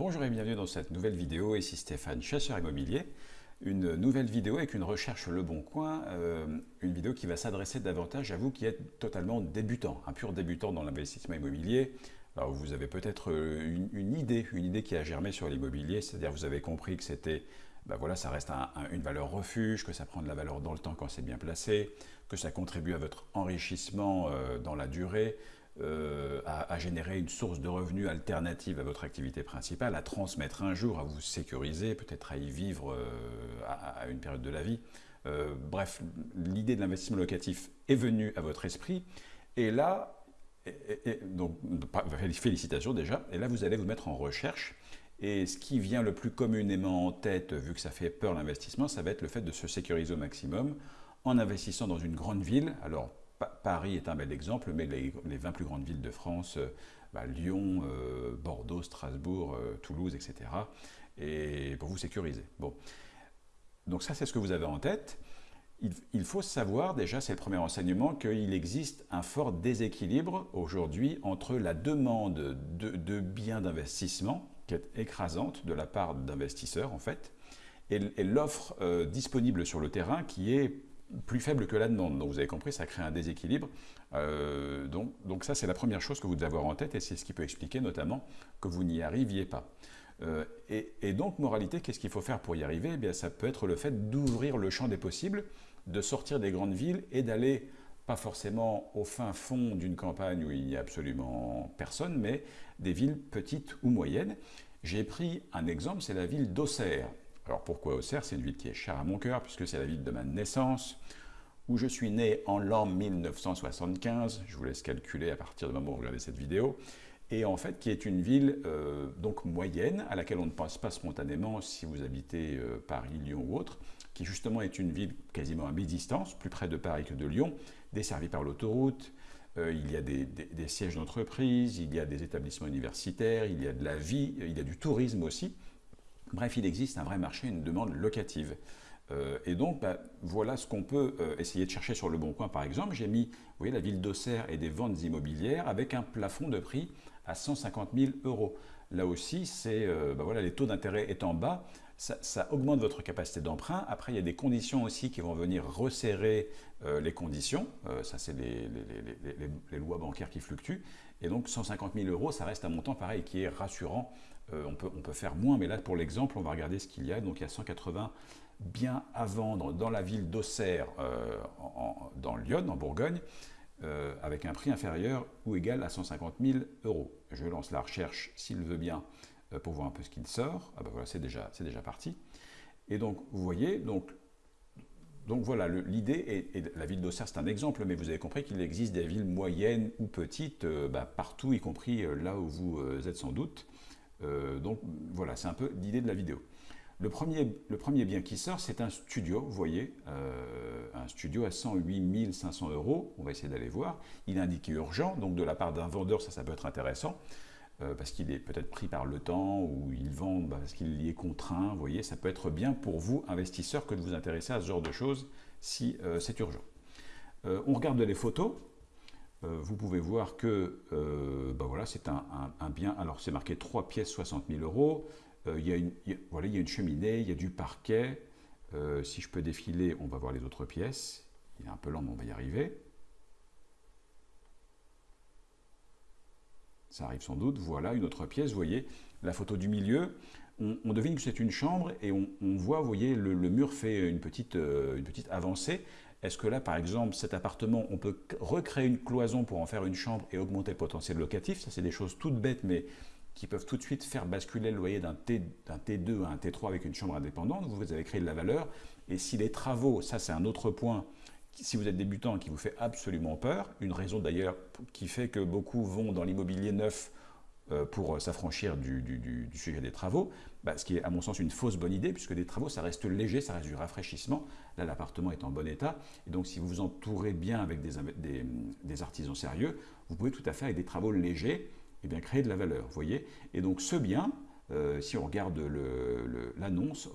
Bonjour et bienvenue dans cette nouvelle vidéo, ici Stéphane, chasseur immobilier. Une nouvelle vidéo avec une recherche Le Bon Coin, euh, une vidéo qui va s'adresser davantage à vous qui êtes totalement débutant, un pur débutant dans l'investissement immobilier. Alors vous avez peut-être euh, une, idée, une idée qui a germé sur l'immobilier, c'est-à-dire vous avez compris que c'était, ben voilà, ça reste une valeur refuge, que ça prend de la valeur dans le temps quand c'est bien placé, que ça contribue à votre enrichissement euh, dans la durée, euh, à, générer une source de revenus alternative à votre activité principale, à transmettre un jour, à vous sécuriser, peut-être à y vivre euh, à, une période de la vie. Euh, bref, l'idée de l'investissement locatif est venue à votre esprit. Et là, donc, félicitations déjà, et là vous allez vous mettre en recherche. Et ce qui vient le plus communément en tête, vu que ça fait peur l'investissement, ça va être le fait de se sécuriser au maximum en investissant dans une grande ville. Alors, Paris est un bel exemple, mais les, 20 plus grandes villes de France, euh, bah, Lyon, euh, Bordeaux, Strasbourg, euh, Toulouse, etc. Et pour vous sécuriser. Bon. Donc ça, c'est ce que vous avez en tête. Il, faut savoir, déjà, c'est le premier enseignement, qu'il existe un fort déséquilibre aujourd'hui entre la demande de, biens d'investissement, qui est écrasante de la part d'investisseurs, en fait, et, l'offre disponible sur le terrain qui est plus faible que la demande. Donc vous avez compris, ça crée un déséquilibre. Euh, donc, ça, c'est la première chose que vous devez avoir en tête et c'est ce qui peut expliquer notamment que vous n'y arriviez pas. Euh, et, donc, moralité, qu'est-ce qu'il faut faire pour y arriver? Eh bien, Ça peut être le fait d'ouvrir le champ des possibles, de sortir des grandes villes et d'aller, pas forcément au fin fond d'une campagne où il n'y a absolument personne, mais des villes petites ou moyennes. J'ai pris un exemple, c'est la ville d'Auxerre. Alors pourquoi Auxerre? C'est une ville qui est chère à mon cœur, puisque c'est la ville de ma naissance, où je suis né en l'an 1975. Je vous laisse calculer à partir du moment où vous regardez cette vidéo. Et en fait, qui est une ville euh, donc moyenne, à laquelle on ne pense pas spontanément si vous habitez euh, Paris, Lyon ou autre, qui justement est une ville quasiment à mi-distance, plus près de Paris que de Lyon, desservie par l'autoroute, euh, il y a des, des sièges d'entreprise, il y a des établissements universitaires, il y a de la vie, il y a du tourisme aussi. Bref, il existe un vrai marché, une demande locative. Euh, et donc, bah, voilà ce qu'on peut euh, essayer de chercher sur le Bon Coin, par exemple. J'ai mis, vous la ville d'Auxerre et des ventes immobilières avec un plafond de prix à 150 000 euros. Là aussi, c'est, euh, bah, voilà, les taux d'intérêt étant bas, ça, augmente votre capacité d'emprunt. Après, il y a des conditions aussi qui vont venir resserrer les conditions. ça, c'est les, lois bancaires qui fluctuent. Et donc, 150 000 euros, ça reste un montant pareil qui est rassurant euh, on, peut, on, peut, faire moins, mais là, pour l'exemple, on va regarder ce qu'il y a. Donc, il y a 180 biens à vendre dans la ville d'Auxerre, euh, dans Lyon, en Bourgogne, euh, avec un prix inférieur ou égal à 150 000 euros. Je lance la recherche, s'il veut bien, pour voir un peu ce qu'il sort. Ah ben voilà, c'est déjà, déjà parti. Et donc, vous voyez, donc, donc voilà, l'idée, et, la ville d'Auxerre, c'est un exemple, mais vous avez compris qu'il existe des villes moyennes ou petites, bah, partout, y compris là où vous êtes sans doute. Euh, donc voilà, c'est un peu l'idée de la vidéo. Le premier, le premier bien qui sort, c'est un studio, vous voyez, euh, un studio à 108 500 euros. On va essayer d'aller voir. Il est indiqué urgent, donc de la part d'un vendeur, ça, ça peut être intéressant, euh, parce qu'il est peut-être pris par le temps, ou il vend bah, parce qu'il y est contraint. Vous voyez, ça peut être bien pour vous, investisseurs, que de vous intéresser à ce genre de choses si c'est urgent. on regarde les photos. Euh, vous pouvez voir que euh, bah voilà, c'est un, bien, alors c'est marqué 3 pièces 60 000 euros, euh, il, y a une, voilà, il y a une cheminée, il y a du parquet, si je peux défiler, on va voir les autres pièces, il est un peu lent mais on va y arriver. Ça arrive sans doute, voilà une autre pièce, vous voyez la photo du milieu, on, devine que c'est une chambre et on, voit, vous voyez, le, mur fait une petite, une petite avancée. Est-ce que là, par exemple, cet appartement, on peut recréer une cloison pour en faire une chambre et augmenter le potentiel locatif? Ça, c'est des choses toutes bêtes, mais qui peuvent tout de suite faire basculer le loyer d'un T2 à un T3 avec une chambre indépendante. Vous avez créé de la valeur. Et si les travaux, ça c'est un autre point, si vous êtes débutant qui vous fait absolument peur, une raison d'ailleurs qui fait que beaucoup vont dans l'immobilier neuf euh, pour euh, s'affranchir du, sujet des travaux, bah, ce qui est à mon sens une fausse bonne idée, puisque des travaux, ça reste léger, ça reste du rafraîchissement. Là, l'appartement est en bon état, et donc si vous vous entourez bien avec des, artisans sérieux, vous pouvez tout à fait, avec des travaux légers, eh bien, créer de la valeur. Voyez et donc ce bien, euh, si on regarde l'annonce,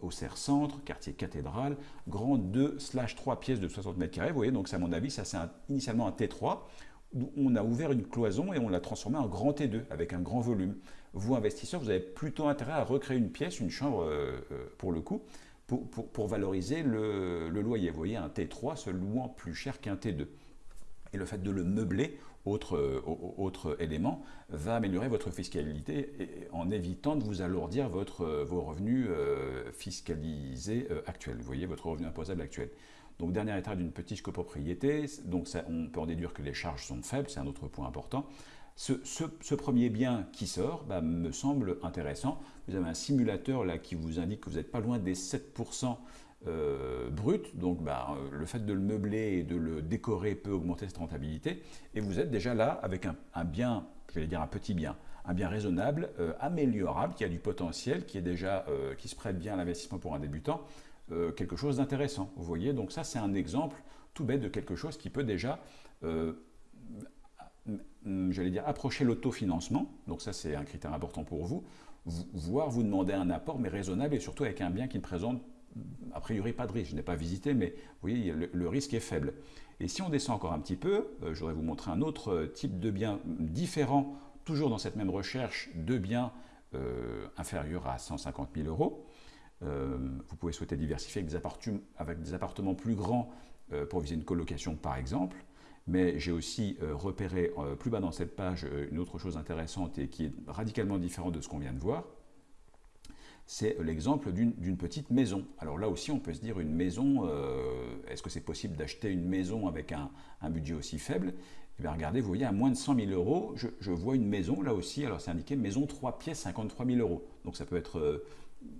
au Serre Centre, quartier cathédrale, grand 2 slash 3 pièces de 60 mètres carrés. Vous voyez, donc à mon avis, ça c'est initialement un T3 on a ouvert une cloison et on l'a transformée en grand T2 avec un grand volume. Vous, investisseurs, vous avez plutôt intérêt à recréer une pièce, une chambre euh, euh, pour le coup, pour, valoriser le, loyer. Vous voyez, un T3 se louant plus cher qu'un T2. Et le fait de le meubler, autre, euh, autre élément, va améliorer votre fiscalité en évitant de vous alourdir votre, vos revenus fiscalisés actuels. Vous voyez, votre revenu imposable actuel. Donc, dernière étape d'une petite copropriété, donc on peut en déduire que les charges sont faibles, c'est un autre point important. Ce, premier bien qui sort bah, me semble intéressant. Vous avez un simulateur là qui vous indique que vous n'êtes pas loin des 7% euh, brut, donc bah, le fait de le meubler et de le décorer peut augmenter cette rentabilité, et vous êtes déjà là avec un, bien, je vais dire un petit bien, un bien raisonnable, euh, améliorable, qui a du potentiel, qui est déjà, euh, qui se prête bien à l'investissement pour un débutant, quelque chose d'intéressant. Vous voyez, donc ça c'est un exemple tout bête de quelque chose qui peut déjà, j'allais dire, approcher l'autofinancement. Donc ça c'est un critère important pour vous. Voire vous demander un apport, mais raisonnable et surtout avec un bien qui ne présente a priori pas de risque. Je n'ai pas visité, mais vous voyez, le, risque est faible. Et si on descend encore un petit peu, euh, je voudrais vous montrer un autre type de bien différent, toujours dans cette même recherche de biens inférieurs à 150 000 euros. Euh, vous pouvez souhaiter diversifier avec des, appartements, avec des appartements plus grands euh, pour viser une colocation par exemple. Mais j'ai aussi euh, repéré plus bas dans cette page une autre chose intéressante et qui est radicalement différente de ce qu'on vient de voir. C'est l'exemple d'une petite maison. Alors là aussi, on peut se dire une maison, est-ce que c'est possible d'acheter une maison avec un, budget aussi faible? Eh bien regardez, vous voyez, à moins de 100 000 euros, je, vois une maison, là aussi, alors c'est indiqué maison 3 pièces, 53 000 euros. Donc ça peut être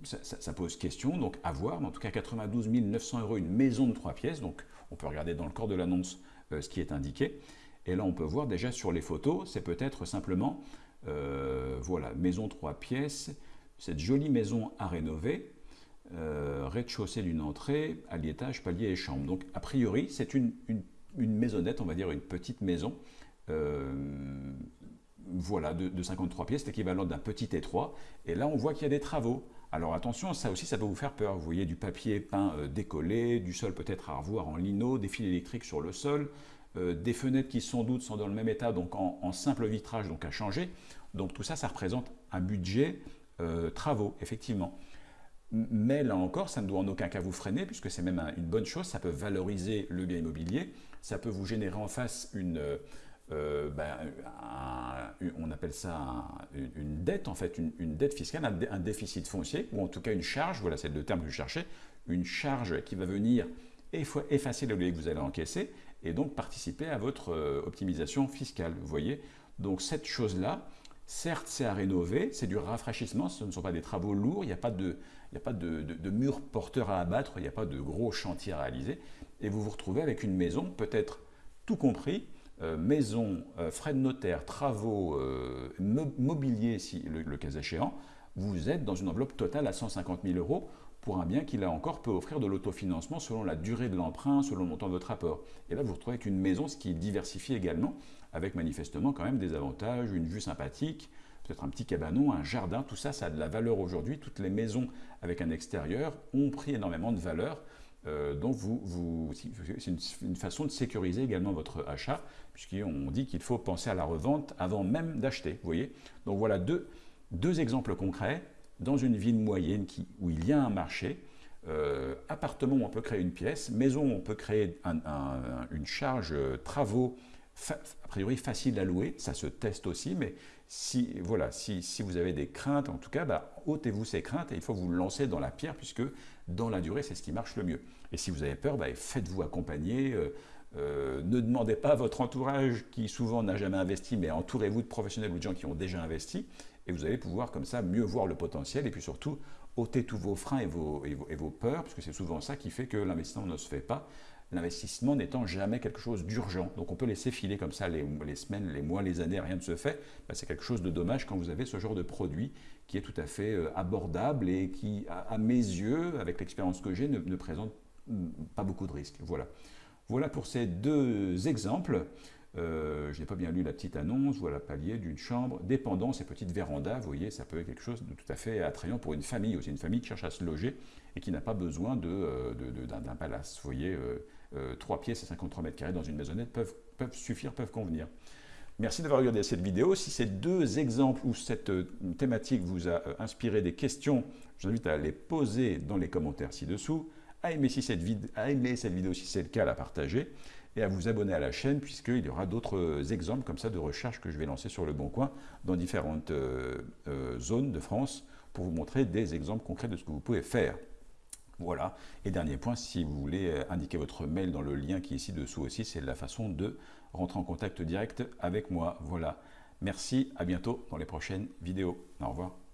ça, pose question, donc à voir, mais en tout cas 92 900 euros, une maison de trois pièces, donc on peut regarder dans le corps de l'annonce euh, ce qui est indiqué, et là on peut voir déjà sur les photos, c'est peut-être simplement, euh, voilà, maison trois pièces, cette jolie maison à rénover, euh, rez-de-chaussée d'une entrée, à l'étage, palier et chambre. Donc a priori c'est une, maisonnette, on va dire une petite maison, voilà, de, de 53 pièces, l'équivalent d'un petit T3, et là on voit qu'il y a des travaux. Alors attention, ça aussi, ça peut vous faire peur. Vous voyez du papier peint euh, décollé, du sol peut-être à revoir en lino, des fils électriques sur le sol, euh, des fenêtres qui sans doute sont dans le même état, donc en, simple vitrage, donc à changer. Donc tout ça, ça représente un budget euh, travaux, effectivement. Mais là encore, ça ne doit en aucun cas vous freiner, puisque c'est même une bonne chose, ça peut valoriser le bien immobilier, ça peut vous générer en face une, euh, ben, on appelle ça une dette, en fait, une, dette fiscale, un, déficit foncier, ou en tout cas une charge, voilà, c'est le terme que je cherchais, une charge qui va venir effacer le loyer que vous allez encaisser et donc participer à votre euh, optimisation fiscale. Vous voyez Donc cette chose-là, certes, c'est à rénover, c'est du rafraîchissement, ce ne sont pas des travaux lourds, il n'y a pas de, il a pas de, murs porteurs à abattre, il n'y a pas de gros chantiers à réaliser, et vous vous retrouvez avec une maison, peut-être tout compris, euh, maison, euh, frais de notaire, travaux, euh, mobilier, si le, cas échéant, vous êtes dans une enveloppe totale à 150 000 euros pour un bien qui, là encore, peut offrir de l'autofinancement selon la durée de l'emprunt, selon le montant de votre apport. Et là, vous vous retrouvez avec une maison, ce qui est diversifié également, avec manifestement quand même des avantages, une vue sympathique, peut-être un petit cabanon, un jardin, tout ça, ça a de la valeur aujourd'hui. Toutes les maisons avec un extérieur ont pris énormément de valeur euh, donc, vous, c'est une, façon de sécuriser également votre achat, puisqu'on dit qu'il faut penser à la revente avant même d'acheter. Vous voyez Donc voilà deux, exemples concrets. Dans une ville moyenne où il y a un marché, euh, appartement, on peut créer une pièce, maison, on peut créer une charge euh, travaux, a priori facile à louer, ça se teste aussi, mais si, voilà, si, vous avez des craintes, en tout cas, bah, ôtez-vous ces craintes et il faut vous lancer dans la pierre, puisque dans la durée, c'est ce qui marche le mieux. Et si vous avez peur, bah, faites-vous accompagner. Euh, euh, ne demandez pas à votre entourage, qui souvent n'a jamais investi, mais entourez-vous de professionnels ou de gens qui ont déjà investi, et vous allez pouvoir comme ça mieux voir le potentiel, et puis surtout ôter tous vos freins et vos, et vos, et vos peurs, parce que c'est souvent ça qui fait que l'investissement ne se fait pas. L'investissement n'étant jamais quelque chose d'urgent. Donc on peut laisser filer comme ça les, semaines, les mois, les années, rien ne se fait. Bah, c'est quelque chose de dommage quand vous avez ce genre de produit qui est tout à fait euh, abordable et qui, à, mes yeux, avec l'expérience que j'ai, ne, présente pas beaucoup de risques. Voilà. Voilà pour ces deux exemples. Euh, je n'ai pas bien lu la petite annonce, voilà palier d'une chambre, dépendance et petite véranda, vous voyez, ça peut être quelque chose de tout à fait attrayant pour une famille aussi, une famille qui cherche à se loger et qui n'a pas besoin d'un de, palace. Vous voyez, euh, 3 euh, pièces et 53 mètres carrés dans une maisonnette peuvent suffire, peuvent convenir. Merci d'avoir regardé cette vidéo. Si ces deux exemples ou cette euh, thématique vous a euh, inspiré des questions, je vous invite à les poser dans les commentaires ci-dessous, à aimer, cette vidéo si c'est le cas, à la partager et à vous abonner à la chaîne puisqu'il y aura d'autres euh, exemples comme ça de recherches que je vais lancer sur le Bon Coin dans différentes zones de France pour vous montrer des exemples concrets de ce que vous pouvez faire. Voilà. Et dernier point, si vous voulez indiquer votre mail dans le lien qui est ici dessous aussi, c'est la façon de rentrer en contact direct avec moi. Voilà. Merci, à bientôt dans les prochaines vidéos. Au revoir.